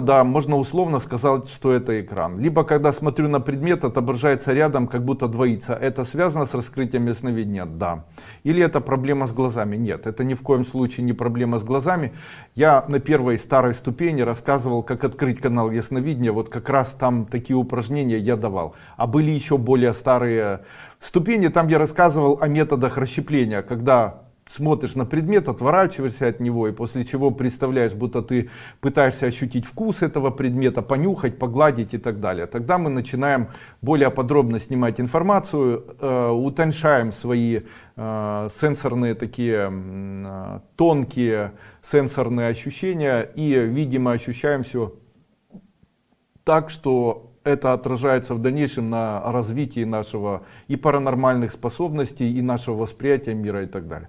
Да, можно условно сказать, что это экран. Либо когда смотрю на предмет, отображается рядом, как будто двоится. Это связано с раскрытием ясновидения? Да. Или это проблема с глазами? Нет, это ни в коем случае не проблема с глазами. Я на первой старой ступени рассказывал, как открыть канал ясновидения. Вот как раз там такие упражнения я давал. А были еще более старые ступени, там я рассказывал о методах расщепления, когда смотришь на предмет, отворачиваешься от него, и после чего представляешь, будто ты пытаешься ощутить вкус этого предмета, понюхать, погладить и так далее. Тогда мы начинаем более подробно снимать информацию, э, свои э, сенсорные такие э, тонкие сенсорные ощущения и, видимо, ощущаем все так, что это отражается в дальнейшем на развитии нашего и паранормальных способностей, и нашего восприятия мира и так далее.